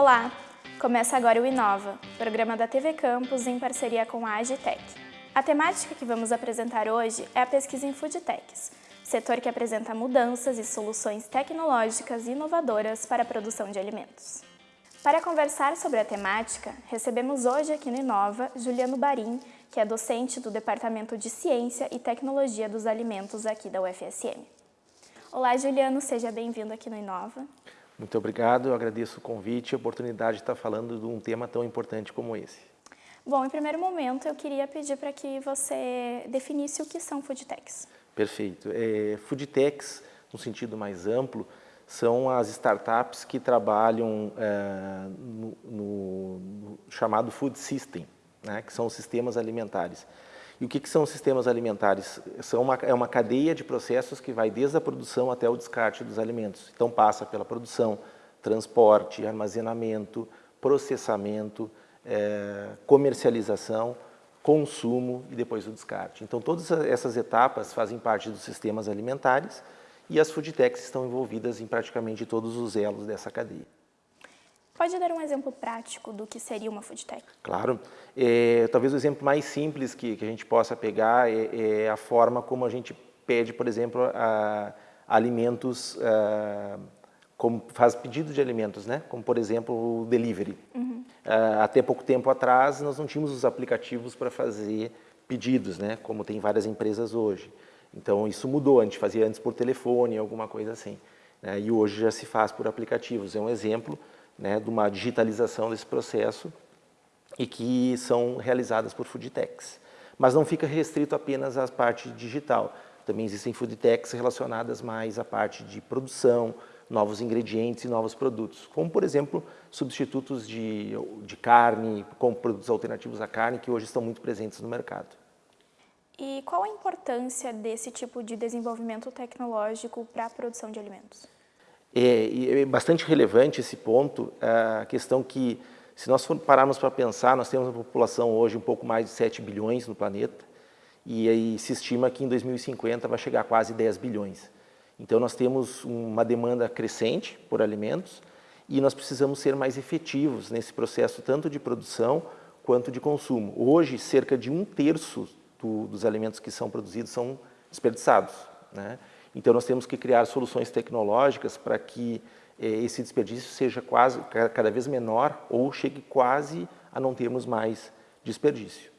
Olá! Começa agora o Inova, programa da TV Campus em parceria com a Agitec. A temática que vamos apresentar hoje é a pesquisa em Foodtechs, setor que apresenta mudanças e soluções tecnológicas inovadoras para a produção de alimentos. Para conversar sobre a temática, recebemos hoje aqui no Inova Juliano Barim, que é docente do Departamento de Ciência e Tecnologia dos Alimentos aqui da UFSM. Olá, Juliano, seja bem-vindo aqui no Inova. Muito obrigado, eu agradeço o convite e a oportunidade de estar falando de um tema tão importante como esse. Bom, em primeiro momento, eu queria pedir para que você definisse o que são foodtechs. Perfeito. É, foodtechs, no sentido mais amplo, são as startups que trabalham é, no, no, chamado food system, né, que são os sistemas alimentares. E o que, que são os sistemas alimentares? São uma, é uma cadeia de processos que vai desde a produção até o descarte dos alimentos. Então passa pela produção, transporte, armazenamento, processamento, é, comercialização, consumo e depois o descarte. Então todas essas etapas fazem parte dos sistemas alimentares e as foodtechs estão envolvidas em praticamente todos os elos dessa cadeia. Pode dar um exemplo prático do que seria uma food tech? Claro. É, talvez o exemplo mais simples que, que a gente possa pegar é, é, a forma como a gente pede, por exemplo, a, a alimentos, a, como faz pedido de alimentos, né? como por exemplo o delivery. Uhum. até pouco tempo atrás nós não tínhamos os aplicativos para fazer pedidos, né? como tem várias empresas hoje. Então isso mudou, a gente fazia antes por telefone, alguma coisa assim. Né? E hoje já se faz por aplicativos, é um exemplo né, de uma digitalização desse processo e que são realizadas por foodtechs. Mas não fica restrito apenas à parte digital. Também existem foodtechs relacionadas mais à parte de produção, novos ingredientes e novos produtos, como, por exemplo, substitutos de, de carne, como produtos alternativos à carne, que hoje estão muito presentes no mercado. E qual a importância desse tipo de desenvolvimento tecnológico para a produção de alimentos? É, é bastante relevante esse ponto, a questão que, se nós pararmos para pensar, nós temos uma população hoje um pouco mais de 7 bilhões no planeta, e aí se estima que em 2050 vai chegar a quase 10 bilhões. Então nós temos uma demanda crescente por alimentos e nós precisamos ser mais efetivos nesse processo tanto de produção quanto de consumo. Hoje, cerca de um terço do, dos alimentos que são produzidos são desperdiçados. Né? Então, nós temos que criar soluções tecnológicas para que eh, esse desperdício seja quase, cada vez menor ou chegue quase a não termos mais desperdício.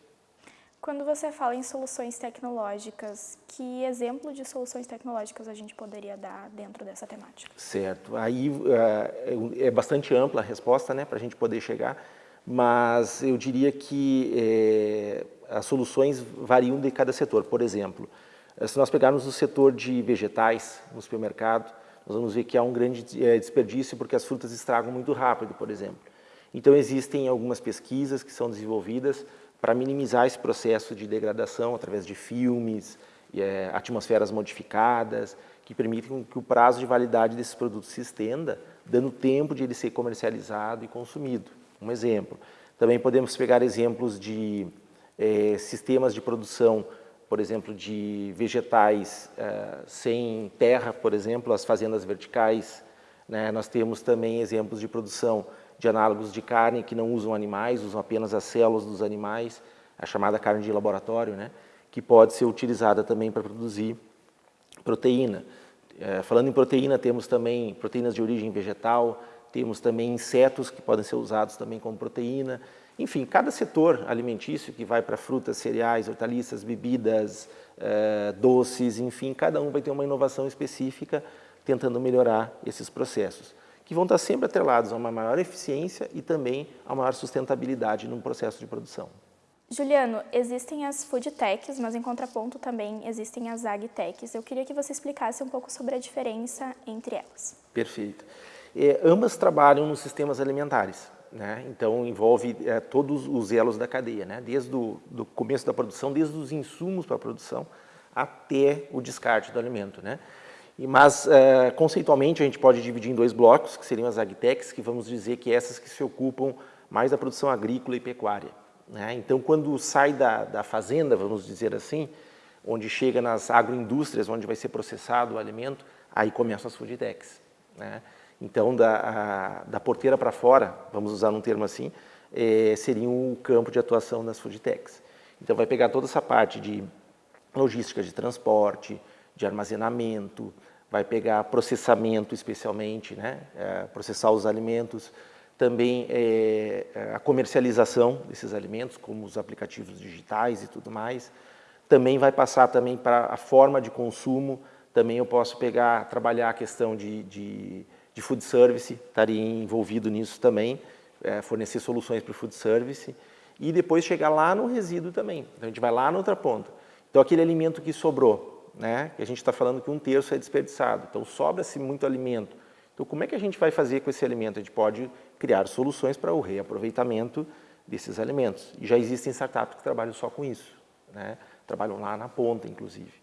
Quando você fala em soluções tecnológicas, que exemplo de soluções tecnológicas a gente poderia dar dentro dessa temática? Certo. Aí é, é bastante ampla a resposta né, para a gente poder chegar, mas eu diria que é, as soluções variam de cada setor. Por exemplo, eh, se nós pegarmos o setor de vegetais no supermercado, nós vamos ver que há um grande eh, desperdício porque as frutas estragam muito rápido, por exemplo. Então existem algumas pesquisas que são desenvolvidas para minimizar esse processo de degradação através de filmes, é, atmosferas modificadas, que permitem que o prazo de validade desses produtos se estenda, dando tempo de ele ser comercializado e consumido. Um exemplo. Também podemos pegar exemplos de é, sistemas de produção por exemplo, de vegetais uh, sem terra, por exemplo, as fazendas verticais. Né? Nós temos também exemplos de produção de análogos de carne que não usam animais, usam apenas as células dos animais, a chamada carne de laboratório, né? que pode ser utilizada também para produzir proteína. Uh, falando em proteína, temos também proteínas de origem vegetal, temos também insetos que podem ser usados também como proteína, enfim, cada setor alimentício que vai para frutas, cereais, hortaliças, bebidas, eh, doces, enfim, cada um vai ter uma inovação específica tentando melhorar esses processos, que vão estar sempre atrelados a uma maior eficiência e também a maior sustentabilidade no processo de produção. Juliano, existem as food techs, mas em contraponto também existem as agtechs. Eu queria que você explicasse um pouco sobre a diferença entre elas. Perfeito. É, ambas trabalham nos sistemas alimentares. Né? Então, envolve é, todos os elos da cadeia, né? desde o começo da produção, desde os insumos para a produção até o descarte do alimento. Né? E, mas, é, conceitualmente, a gente pode dividir em dois blocos, que seriam as agtechs, que vamos dizer que essas que se ocupam mais da produção agrícola e pecuária. Né? Então, quando sai da, da fazenda, vamos dizer assim, onde chega nas agroindústrias, onde vai ser processado o alimento, aí começam as food techs. Né? Então, da, a, da porteira para fora, vamos usar um termo assim, é, seria o campo de atuação das food techs. Então, vai pegar toda essa parte de logística de transporte, de armazenamento, vai pegar processamento especialmente, né? É, processar os alimentos, também é, a comercialização desses alimentos, como os aplicativos digitais e tudo mais. Também vai passar também para a forma de consumo, também eu posso pegar, trabalhar a questão de, de, de food service, estaria envolvido nisso também, é, fornecer soluções para o food service, e depois chegar lá no resíduo também. Então, a gente vai lá na outra ponta. Então, aquele alimento que sobrou, né, que a gente está falando que um terço é desperdiçado, então sobra-se muito alimento. Então, como é que a gente vai fazer com esse alimento? A gente pode criar soluções para o reaproveitamento desses alimentos. E já existem startups que trabalham só com isso, né? trabalham lá na ponta, inclusive.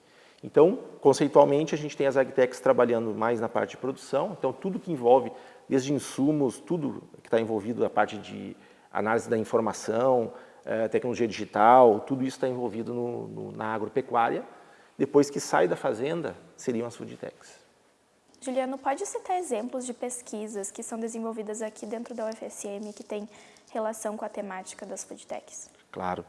Então, conceitualmente, a gente tem as agtechs trabalhando mais na parte de produção, então tudo que envolve, desde insumos, tudo que está envolvido na parte de análise da informação, eh, tecnologia digital, tudo isso está envolvido no, no, na agropecuária. Depois que sai da fazenda, seriam as food techs. Juliano, pode citar exemplos de pesquisas que são desenvolvidas aqui dentro da UFSM que tem relação com a temática das food techs? Claro.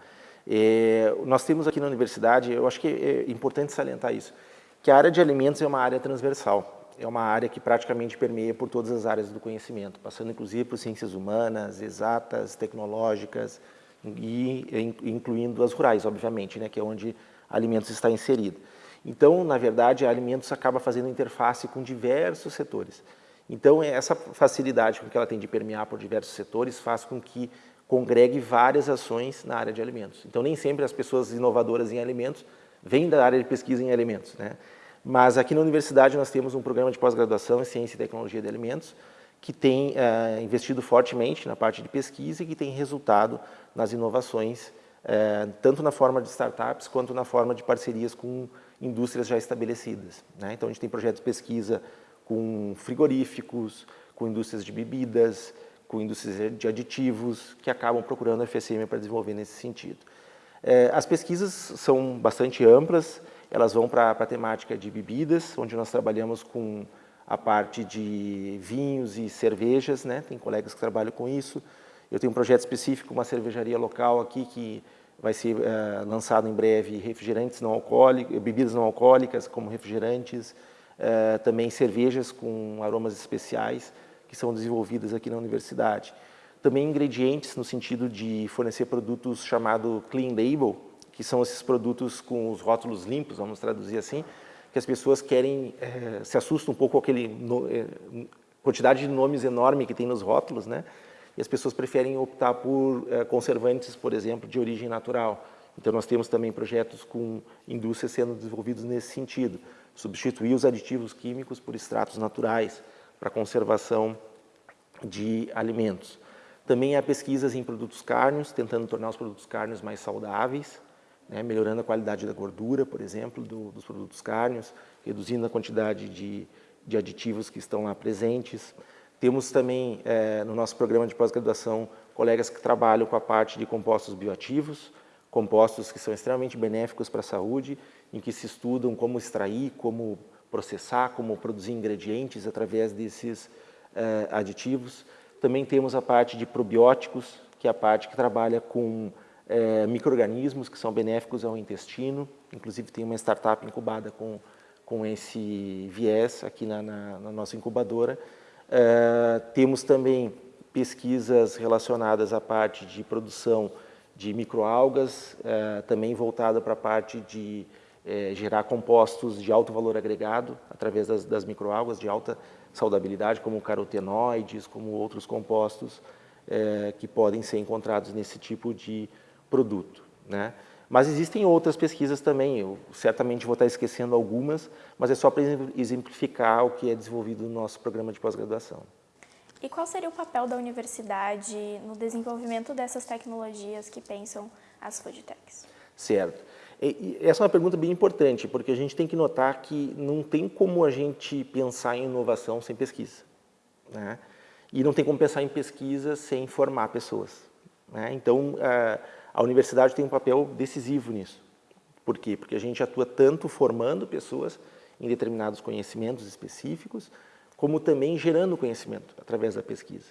É, nós temos aqui na universidade, eu acho que é importante salientar isso, que a área de alimentos é uma área transversal. É uma área que praticamente permeia por todas as áreas do conhecimento, passando inclusive por ciências humanas, exatas, tecnológicas e incluindo as rurais, obviamente, né, que é onde alimentos está inserido. Então, na verdade, alimentos acaba fazendo interface com diversos setores. Então, essa facilidade com que ela tem de permear por diversos setores faz com que congregue várias ações na área de alimentos. Então, nem sempre as pessoas inovadoras em alimentos vêm da área de pesquisa em alimentos. Né? Mas aqui na universidade nós temos um programa de pós-graduação em Ciência e Tecnologia de Alimentos que tem uh, investido fortemente na parte de pesquisa e que tem resultado nas inovações, uh, tanto na forma de startups quanto na forma de parcerias com indústrias já estabelecidas. Né? Então, a gente tem projetos de pesquisa com frigoríficos, com indústrias de bebidas, com indústrias de aditivos, que acabam procurando a FSM para desenvolver nesse sentido. É, as pesquisas são bastante amplas, elas vão para a temática de bebidas, onde nós trabalhamos com a parte de vinhos e cervejas, né? tem colegas que trabalham com isso. Eu tenho um projeto específico, uma cervejaria local aqui, que vai ser uh, lançado em breve refrigerantes não alcoólicos, bebidas não alcoólicas, como refrigerantes, uh, também cervejas com aromas especiais, que são desenvolvidas aqui na universidade. Também ingredientes no sentido de fornecer produtos chamado clean label, que são esses produtos com os rótulos limpos, vamos traduzir assim, que as pessoas querem, eh, se assustam um pouco com aquele no, quantidade de nomes enorme que tem nos rótulos, né? e as pessoas preferem optar por eh, conservantes, por exemplo, de origem natural. Então, nós temos também projetos com indústrias sendo desenvolvidos nesse sentido, substituir os aditivos químicos por extratos naturais para conservação de alimentos. Também há pesquisas em produtos cárneos, tentando tornar os produtos cárneos mais saudáveis, né, melhorando a qualidade da gordura, por exemplo, do, dos produtos cárneos, reduzindo a quantidade de, de aditivos que estão lá presentes. Temos também, é, no nosso programa de pós-graduação, colegas que trabalham com a parte de compostos bioativos, compostos que são extremamente benéficos para a saúde, em que se estudam como extrair, como processar, como produzir ingredientes através desses é, aditivos. Também temos a parte de probióticos, que é a parte que trabalha com é, micro-organismos que são benéficos ao intestino. Inclusive, tem uma startup incubada com, com esse viés aqui na, na, na nossa incubadora, Uh, temos também pesquisas relacionadas à parte de produção de microalgas, uh, também voltada para a parte de uh, gerar compostos de alto valor agregado através das, das microalgas de alta saudabilidade, como carotenoides, como outros compostos eh, que podem ser encontrados nesse tipo de produto. Né? Mas existem outras pesquisas também, eu certamente vou estar esquecendo algumas, mas é só para exemplificar o que é desenvolvido no nosso programa de pós-graduação. E qual seria o papel da universidade no desenvolvimento dessas tecnologias que pensam as food techs? Certo. Essa é uma pergunta bem importante, porque a gente tem que notar que não tem como a gente pensar em inovação sem pesquisa. Né? E não tem como pensar em pesquisa sem formar pessoas. Né? Então, uh, a universidade tem um papel decisivo nisso. Por quê? Porque a gente atua tanto formando pessoas em determinados conhecimentos específicos, como também gerando conhecimento através da pesquisa.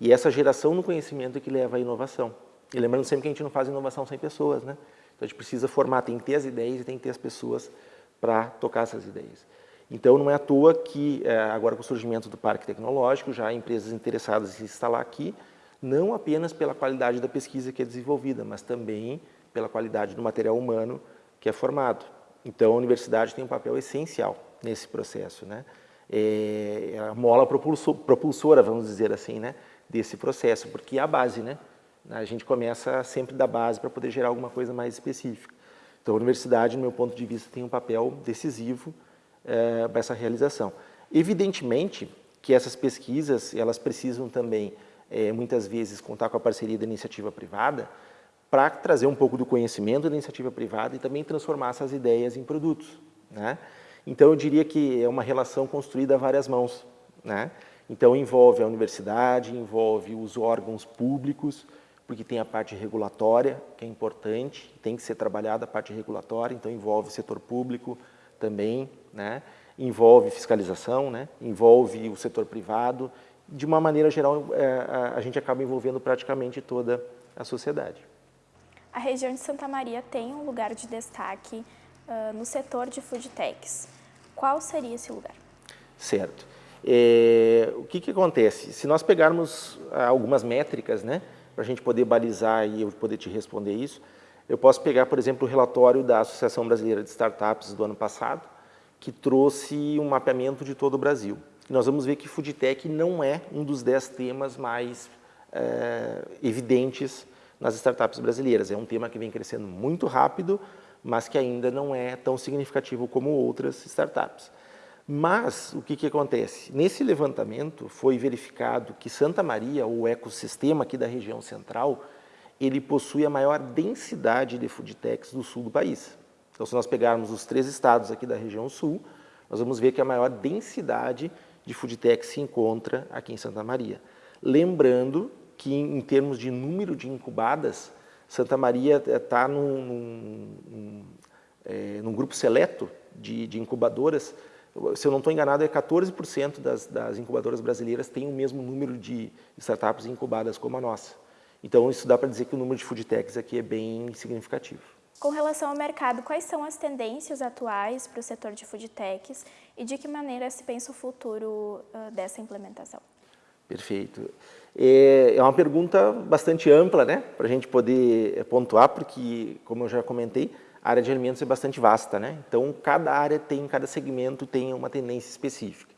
E essa geração do conhecimento é que leva à inovação. E lembrando sempre que a gente não faz inovação sem pessoas, né? Então a gente precisa formar, tem que ter as ideias e tem que ter as pessoas para tocar essas ideias. Então não é à toa que é, agora com o surgimento do parque tecnológico, já há empresas interessadas em se instalar aqui, não apenas pela qualidade da pesquisa que é desenvolvida, mas também pela qualidade do material humano que é formado. Então a universidade tem um papel essencial nesse processo, né? É, é a mola propulsora, vamos dizer assim, né? desse processo, porque é a base, né? A gente começa sempre da base para poder gerar alguma coisa mais específica. Então, a universidade, no meu ponto de vista, tem um papel decisivo é, para essa realização. Evidentemente que essas pesquisas, elas precisam também, é, muitas vezes, contar com a parceria da iniciativa privada para trazer um pouco do conhecimento da iniciativa privada e também transformar essas ideias em produtos. Né? Então, eu diria que é uma relação construída a várias mãos. Né? Então, envolve a universidade, envolve os órgãos públicos, porque tem a parte regulatória, que é importante, tem que ser trabalhada a parte regulatória, então envolve o setor público também, né? envolve fiscalização, né? envolve o setor privado, de uma maneira geral, é, a gente acaba envolvendo praticamente toda a sociedade. A região de Santa Maria tem um lugar de destaque uh, no setor de food techs. Qual seria esse lugar? Certo. É, o que, que acontece? Se nós pegarmos ah, algumas métricas, né, para a gente poder balizar e eu poder te responder isso, eu posso pegar, por exemplo, o relatório da Associação Brasileira de Startups do ano passado, que trouxe um mapeamento de todo o Brasil. Nós vamos ver que Foodtech não é um dos dez temas mais é, evidentes nas startups brasileiras. É um tema que vem crescendo muito rápido, mas que ainda não é tão significativo como outras startups. Mas, o que, que acontece? Nesse levantamento foi verificado que Santa Maria, o ecossistema aqui da região central, ele possui a maior densidade de foodtechs do sul do país. Então, se nós pegarmos os três estados aqui da região sul, nós vamos ver que a maior densidade de foodtechs se encontra aqui em Santa Maria. Lembrando que, em termos de número de incubadas, Santa Maria está num, num, num, é, num grupo seleto de, de incubadoras se eu não estou enganado, é 14% das, das incubadoras brasileiras têm o mesmo número de startups incubadas como a nossa. Então, isso dá para dizer que o número de food techs aqui é bem significativo. Com relação ao mercado, quais são as tendências atuais para o setor de food techs e de que maneira se pensa o futuro uh, dessa implementação? Perfeito. É, é uma pergunta bastante ampla, né, para a gente poder pontuar, porque, como eu já comentei, a área de alimentos é bastante vasta, né? Então, cada área tem, cada segmento tem uma tendência específica.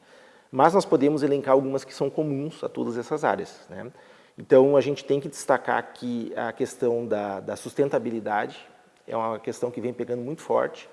Mas nós podemos elencar algumas que são comuns a todas essas áreas, né? Então, a gente tem que destacar aqui a questão da, da sustentabilidade, é uma questão que vem pegando muito forte.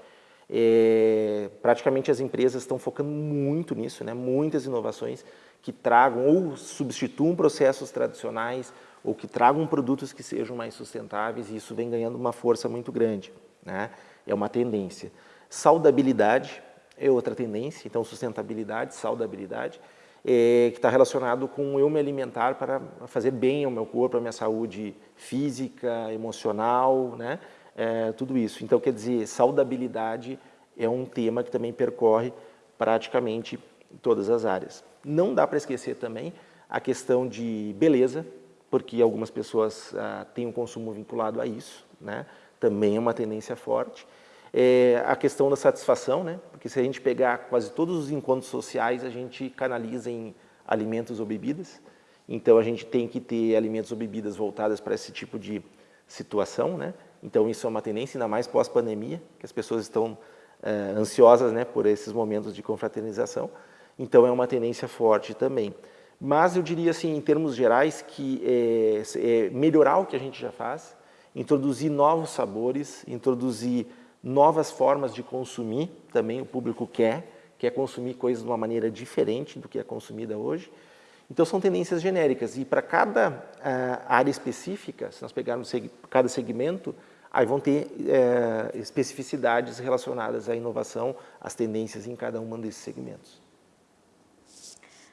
É, praticamente as empresas estão focando muito nisso, né? muitas inovações que tragam ou substituam processos tradicionais ou que tragam produtos que sejam mais sustentáveis e isso vem ganhando uma força muito grande né? é uma tendência. Saudabilidade é outra tendência, então sustentabilidade, saudabilidade, é, que está relacionado com eu me alimentar para fazer bem ao meu corpo, à minha saúde física, emocional, né? É, tudo isso. Então, quer dizer, saudabilidade é um tema que também percorre praticamente todas as áreas. Não dá para esquecer também a questão de beleza, porque algumas pessoas ah, têm um consumo vinculado a isso, né? Também é uma tendência forte. É a questão da satisfação, né? porque se a gente pegar quase todos os encontros sociais, a gente canaliza em alimentos ou bebidas, então a gente tem que ter alimentos ou bebidas voltadas para esse tipo de situação, né? então isso é uma tendência, ainda mais pós-pandemia, que as pessoas estão é, ansiosas né, por esses momentos de confraternização, então é uma tendência forte também. Mas eu diria assim, em termos gerais, que é, é melhorar o que a gente já faz, introduzir novos sabores, introduzir novas formas de consumir, também o público quer, quer consumir coisas de uma maneira diferente do que é consumida hoje. Então são tendências genéricas e para cada uh, área específica, se nós pegarmos seg cada segmento, aí vão ter uh, especificidades relacionadas à inovação, às tendências em cada um desses segmentos.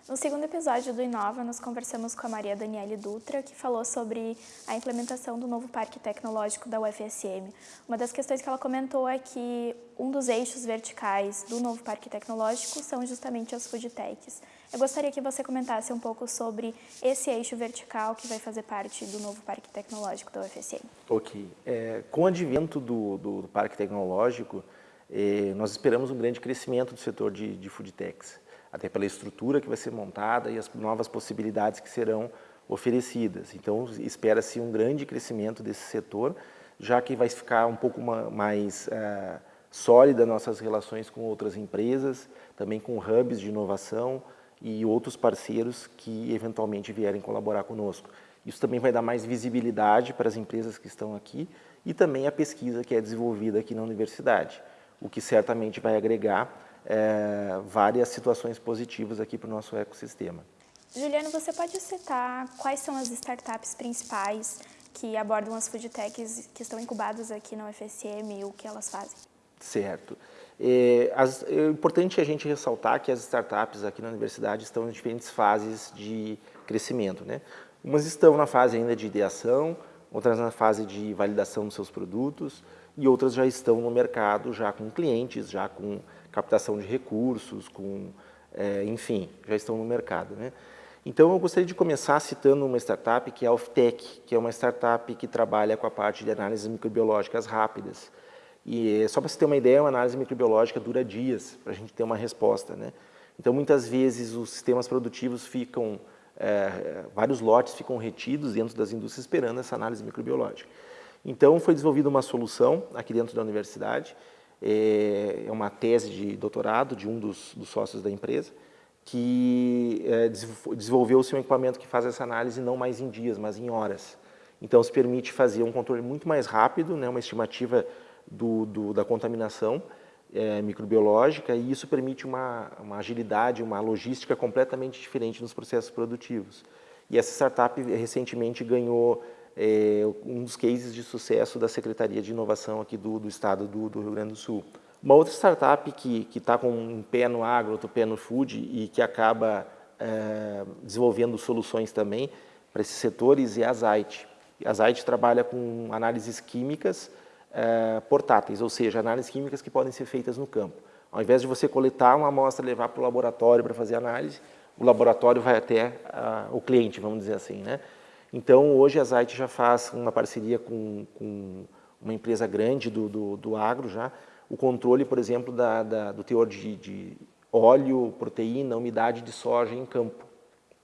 No segundo episódio do Inova, nós conversamos com a Maria Daniele Dutra, que falou sobre a implementação do novo Parque Tecnológico da UFSM. Uma das questões que ela comentou é que um dos eixos verticais do novo Parque Tecnológico são justamente as foodtechs. Eu gostaria que você comentasse um pouco sobre esse eixo vertical que vai fazer parte do novo Parque Tecnológico da UFSM. Ok. É, com o advento do, do, do Parque Tecnológico, é, nós esperamos um grande crescimento do setor de, de foodtechs até pela estrutura que vai ser montada e as novas possibilidades que serão oferecidas. Então, espera-se um grande crescimento desse setor, já que vai ficar um pouco mais uh, sólida nossas relações com outras empresas, também com hubs de inovação e outros parceiros que eventualmente vierem colaborar conosco. Isso também vai dar mais visibilidade para as empresas que estão aqui e também a pesquisa que é desenvolvida aqui na universidade, o que certamente vai agregar é, várias situações positivas aqui para o nosso ecossistema. Juliano, você pode citar quais são as startups principais que abordam as food techs que estão incubadas aqui na UFSM e o que elas fazem? Certo. É, as, é importante a gente ressaltar que as startups aqui na universidade estão em diferentes fases de crescimento. Né? Umas estão na fase ainda de ideação, outras na fase de validação dos seus produtos e outras já estão no mercado, já com clientes, já com captação de recursos, com, é, enfim, já estão no mercado. Né? Então, eu gostaria de começar citando uma startup que é a Oftec, que é uma startup que trabalha com a parte de análises microbiológicas rápidas. E só para você ter uma ideia, uma análise microbiológica dura dias para a gente ter uma resposta. Né? Então, muitas vezes, os sistemas produtivos ficam, é, vários lotes ficam retidos dentro das indústrias esperando essa análise microbiológica. Então, foi desenvolvida uma solução aqui dentro da universidade, é, é uma tese de doutorado de um dos, dos sócios da empresa, que é, desenvolveu-se um equipamento que faz essa análise não mais em dias, mas em horas. Então, se permite fazer um controle muito mais rápido, né, uma estimativa do, do, da contaminação é, microbiológica, e isso permite uma, uma agilidade, uma logística completamente diferente nos processos produtivos. E essa startup recentemente ganhou é, um dos cases de sucesso da Secretaria de Inovação aqui do, do estado do, do, Rio Grande do Sul. Uma outra startup que está com um pé no agro, outro pé no food e que acaba é, desenvolvendo soluções também para esses setores é a Zite. A Zite trabalha com análises químicas é, portáteis, ou seja, análises químicas que podem ser feitas no campo. Ao invés de você coletar uma amostra e levar para o laboratório para fazer análise, o laboratório vai até o cliente, vamos dizer assim, né? Então, hoje a Zite já faz uma parceria com, com uma empresa grande do, do, do, agro já, o controle, por exemplo, da, da, do teor de, de, óleo, proteína, umidade de soja em campo.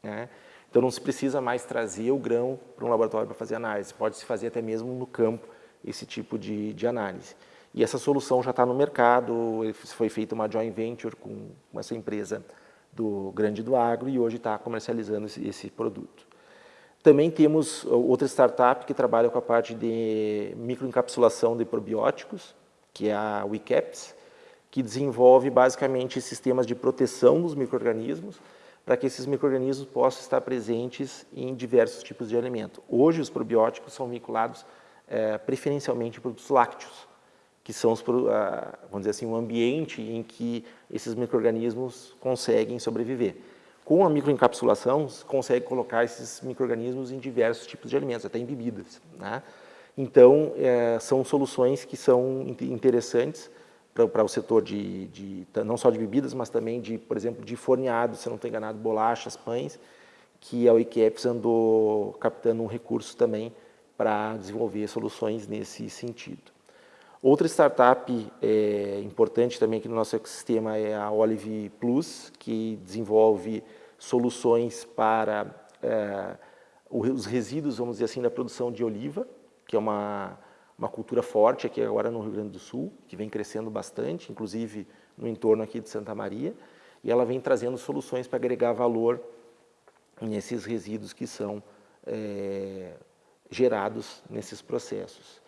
Né? Então, não se precisa mais trazer o grão para um laboratório para fazer análise, pode-se fazer até mesmo no campo esse tipo de, de análise. E essa solução já está no mercado, foi feita uma joint venture com essa empresa do grande do agro e hoje está comercializando esse, esse produto. Também temos outra startup que trabalha com a parte de microencapsulação de probióticos, que é a WeCaps, que desenvolve basicamente sistemas de proteção dos micro-organismos para que esses micro-organismos possam estar presentes em diversos tipos de alimento. Hoje, os probióticos são vinculados é, preferencialmente a produtos lácteos, que são, os, vamos dizer assim, o ambiente em que esses micro-organismos conseguem sobreviver. Com a microencapsulação, se consegue colocar esses micro-organismos em diversos tipos de alimentos, até em bebidas. Né? Então, é, são soluções que são interessantes para o setor de, de, não só de bebidas, mas também de, por exemplo, de forneado, se não estou enganado, bolachas, pães, que a Wikiapps andou captando um recurso também para desenvolver soluções nesse sentido. Outra startup é, importante também aqui no nosso ecossistema é a Olive Plus, que desenvolve soluções para é, os resíduos, vamos dizer assim, da produção de oliva, que é uma, uma cultura forte aqui agora no Rio Grande do Sul, que vem crescendo bastante, inclusive no entorno aqui de Santa Maria, e ela vem trazendo soluções para agregar valor nesses resíduos que são é, gerados nesses processos.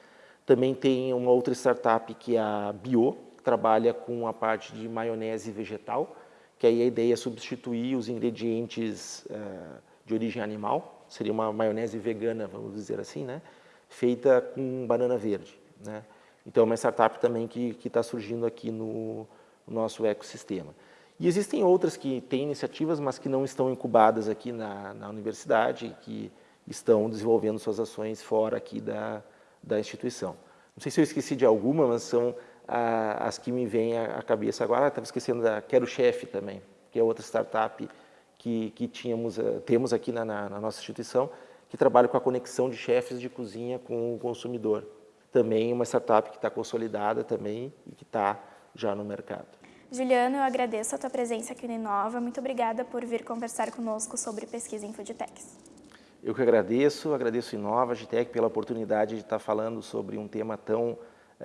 Também tem uma outra startup que é a Bio, que trabalha com a parte de maionese vegetal, que aí a ideia é substituir os ingredientes uh, de origem animal, seria uma maionese vegana, vamos dizer assim, né? feita com banana verde. Né? Então, é uma startup também que está surgindo aqui no, no, nosso ecossistema. E existem outras que têm iniciativas, mas que não estão incubadas aqui na, na universidade, que estão desenvolvendo suas ações fora aqui da, da instituição. Não sei se eu esqueci de alguma, mas são ah, as que me vêm à cabeça agora. Estava esquecendo da Quero Chefe também, que é outra startup que, que tínhamos, uh, temos aqui na, na, na, nossa instituição, que trabalha com a conexão de chefes de cozinha com o consumidor. Também uma startup que está consolidada também e que está já no mercado. Juliano, eu agradeço a tua presença aqui no Inova. Muito obrigada por vir conversar conosco sobre pesquisa em foodtechs. Eu que agradeço, agradeço Inova, Agitec, pela oportunidade de estar falando sobre um tema tão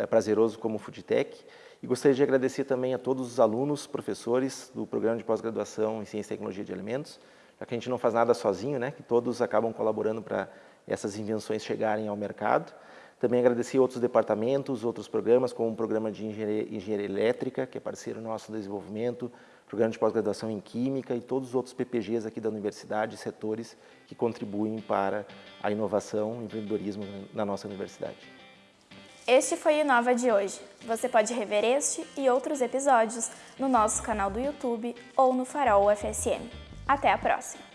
prazeroso como o Foodtech. E gostaria de agradecer também a todos os alunos, professores do programa de pós-graduação em Ciência e Tecnologia de Alimentos, já que a gente não faz nada sozinho, né, que todos acabam colaborando para essas invenções chegarem ao mercado. Também agradecer outros departamentos, outros programas, como o programa de engenharia, engenharia elétrica, que é parceiro nosso no desenvolvimento, programa de pós-graduação em Química e todos os outros PPGs aqui da universidade, setores que contribuem para a inovação e empreendedorismo na nossa universidade. Este foi o Inova de hoje. Você pode rever este e outros episódios no nosso canal do YouTube ou no Farol UFSM. Até a próxima!